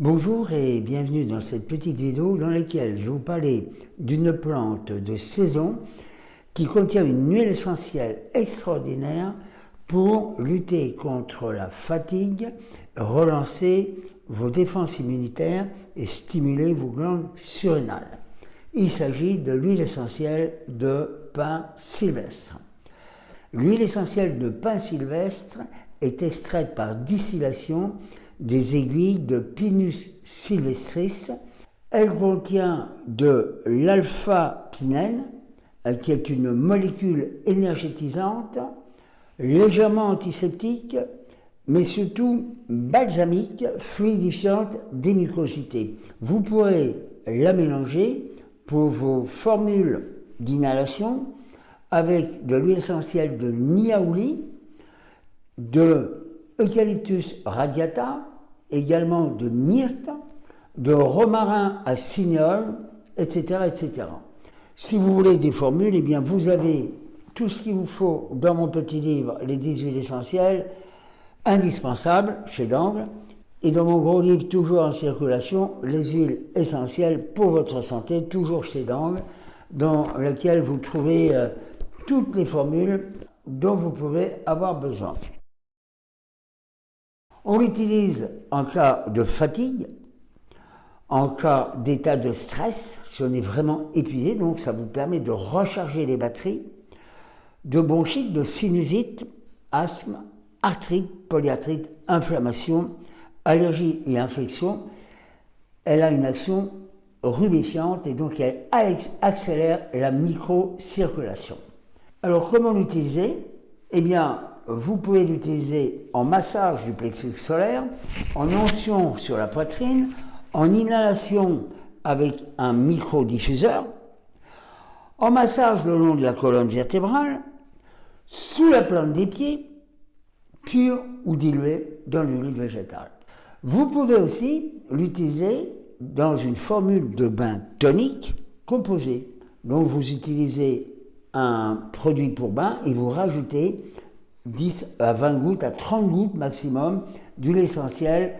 Bonjour et bienvenue dans cette petite vidéo dans laquelle je vous parler d'une plante de saison qui contient une huile essentielle extraordinaire pour lutter contre la fatigue, relancer vos défenses immunitaires et stimuler vos glandes surrénales. Il s'agit de l'huile essentielle de pin sylvestre. L'huile essentielle de pin sylvestre est extraite par distillation des aiguilles de Pinus sylvestris. Elle contient de l'alpha-pinène, qui est une molécule énergétisante, légèrement antiseptique, mais surtout balsamique, fluidifiante des mucosités. Vous pourrez la mélanger pour vos formules d'inhalation avec de l'huile essentielle de niaouli, de Eucalyptus radiata, également de myrte, de romarin à cinéole, etc., etc. Si vous voulez des formules, eh bien vous avez tout ce qu'il vous faut dans mon petit livre, Les 10 huiles essentielles, indispensables chez Dangle, et dans mon gros livre, toujours en circulation, Les huiles essentielles pour votre santé, toujours chez Dangle, dans lequel vous trouvez euh, toutes les formules dont vous pouvez avoir besoin. On l'utilise en cas de fatigue, en cas d'état de stress, si on est vraiment épuisé, donc ça vous permet de recharger les batteries, de bronchite, de sinusite, asthme, arthrite, polyarthrite, inflammation, allergie et infection. Elle a une action rubéfiante et donc elle accélère la microcirculation. Alors comment l'utiliser? Eh bien, vous pouvez l'utiliser en massage du plexus solaire, en onction sur la poitrine, en inhalation avec un microdiffuseur, en massage le long de la colonne vertébrale, sous la plante des pieds, pur ou dilué dans l'huile végétale. Vous pouvez aussi l'utiliser dans une formule de bain tonique composée. Donc vous utilisez un produit pour bain et vous rajoutez 10 à 20 gouttes, à 30 gouttes maximum d'huile essentielle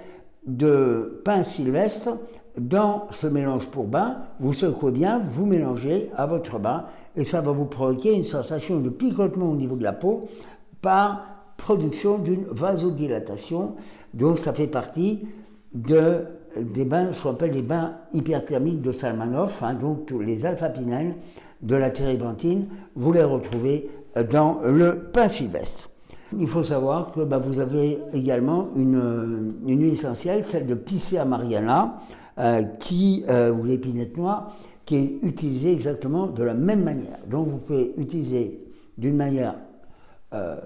de pain sylvestre dans ce mélange pour bain. Vous secouez bien, vous mélangez à votre bain et ça va vous provoquer une sensation de picotement au niveau de la peau par production d'une vasodilatation. Donc ça fait partie de, des bains, ce qu'on appelle les bains hyperthermiques de Salmanov, hein, donc les alpha-pinènes de la térébenthine, vous les retrouvez dans le pain sylvestre. Il faut savoir que bah, vous avez également une, une, huile essentielle, celle de Picea mariana, euh, qui, euh, ou l'épinette noire, qui est utilisée exactement de la même manière. Donc vous pouvez utiliser d'une manière euh,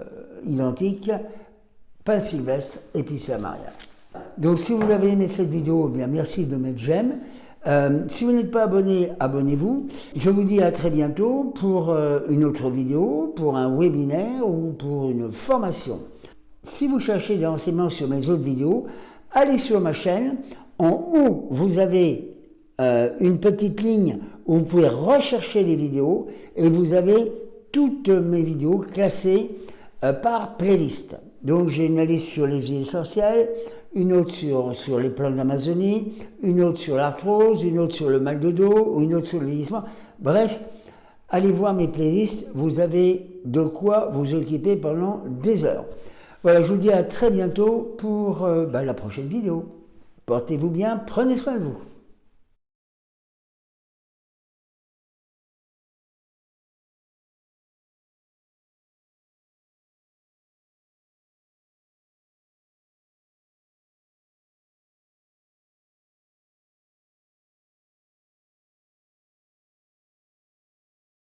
identique pain sylvestre et Picea mariana. Donc si vous avez aimé cette vidéo, eh bien merci de mettre j'aime. Euh, si vous n'êtes pas abonné, abonnez-vous. Je vous dis à très bientôt pour euh, une autre vidéo, pour un webinaire ou pour une formation. Si vous cherchez des renseignements sur mes autres vidéos, allez sur ma chaîne. En haut, vous avez euh, une petite ligne où vous pouvez rechercher les vidéos et vous avez toutes mes vidéos classées par playlist. Donc j'ai une liste sur les huiles essentielles, une autre sur, les plantes d'Amazonie, une autre sur l'arthrose, une autre sur le mal de dos, une autre sur le vieillissement. Bref, allez voir mes playlists, vous avez de quoi vous occuper pendant des heures. Voilà, je vous dis à très bientôt pour euh, bah, la prochaine vidéo. Portez-vous bien, prenez soin de vous.